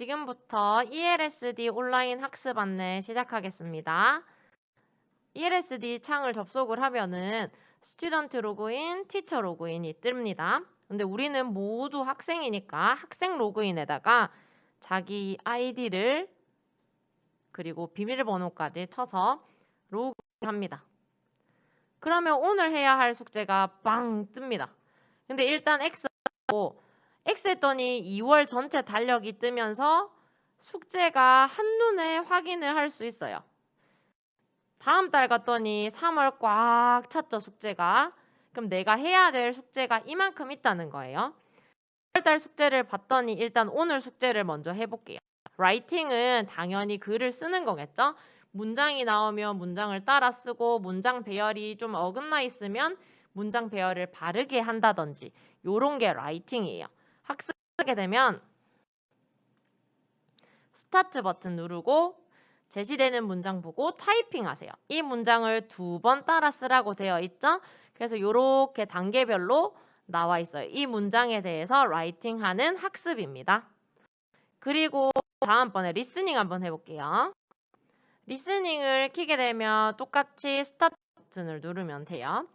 지금부터 ELSD 온라인 학습 안내 시작하겠습니다. ELSD 창을 접속을 하면은 student 로그인, teacher 로그인이 뜹니다. 근데 우리는 모두 학생이니까 학생 로그인에다가 자기 아이디를 그리고 비밀번호까지 쳐서 로그인합니다. 그러면 오늘 해야 할 숙제가 빵 뜹니다. 근데 일단 X하고 X 했더니 2월 전체 달력이 뜨면서 숙제가 한눈에 확인을 할 수 있어요. 다음 달 갔더니 3월 꽉 찼죠, 숙제가. 그럼 내가 해야 될 숙제가 이만큼 있다는 거예요. 1월달 숙제를 봤더니 일단 오늘 숙제를 먼저 해볼게요. 라이팅은 당연히 글을 쓰는 거겠죠? 문장이 나오면 문장을 따라 쓰고 문장 배열이 좀 어긋나 있으면 문장 배열을 바르게 한다든지 요런 게 writing이에요. 학습하게 되면 스타트 버튼 누르고 제시되는 문장 보고 타이핑 하세요. 이 문장을 두 번 따라 쓰라고 되어 있죠? 그래서 이렇게 단계별로 나와 있어요. 이 문장에 대해서 writing 하는 학습입니다. 그리고 다음번에 listening 한번 해볼게요. listening을 키게 되면 똑같이 스타트 버튼을 누르면 돼요.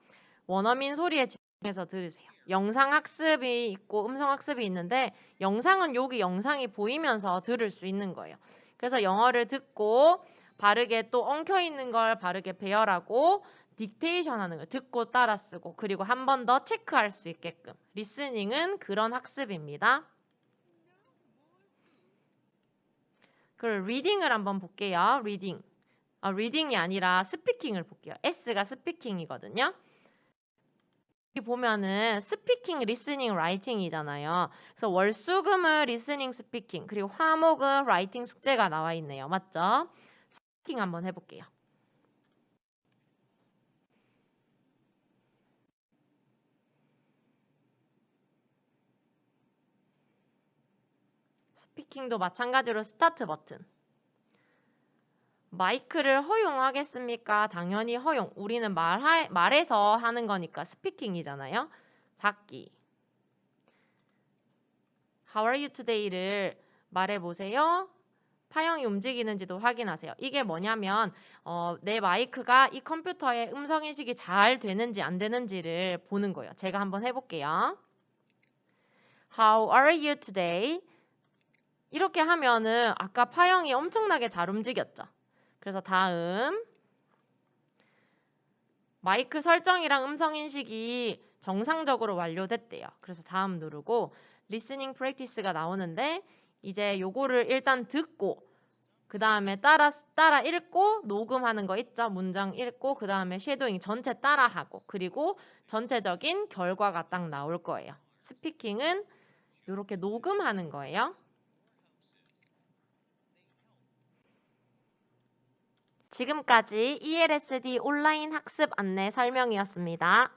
원어민 소리에 집중해서 들으세요. 영상 학습이 있고 음성 학습이 있는데 영상은 여기 영상이 보이면서 들을 수 있는 거예요. 그래서 영어를 듣고 바르게 또 엉켜 있는 걸 바르게 배열하고 dictation 하는 거 듣고 따라 쓰고 그리고 한 번 더 체크할 수 있게끔 listening은 그런 학습입니다. 그럼 reading을 한번 볼게요. reading. 아, reading이 아니라 speaking을 볼게요. S가 speaking이거든요. 여기 보면은 speaking, listening, writing이잖아요. 그래서 월수금은 listening, speaking, 그리고 화목은 writing 숙제가 나와 있네요. 맞죠? speaking 한번 해볼게요. speaking도 마찬가지로 스타트 버튼. 마이크를 허용하겠습니까? 당연히 허용. 우리는 말하, 말해서 하는 거니까 speaking이잖아요. 닫기. How are you today를 말해보세요. 파형이 움직이는지도 확인하세요. 이게 뭐냐면 어, 내 마이크가 이 컴퓨터에 음성 인식이 잘 되는지 안 되는지를 보는 거예요. 제가 한번 해볼게요. How are you today? 이렇게 하면은 아까 파형이 엄청나게 잘 움직였죠. 그래서 다음 마이크 설정이랑 음성 인식이 정상적으로 완료됐대요. 그래서 다음 누르고 listening practice가 나오는데 이제 요거를 일단 듣고 그 다음에 따라 따라 읽고 녹음하는 거 있죠. 문장 읽고 그 다음에 shadowing 전체 따라하고 그리고 전체적인 결과가 딱 나올 거예요. 스피킹은 이렇게 녹음하는 거예요. 지금까지 ELSD 온라인 학습 안내 설명이었습니다.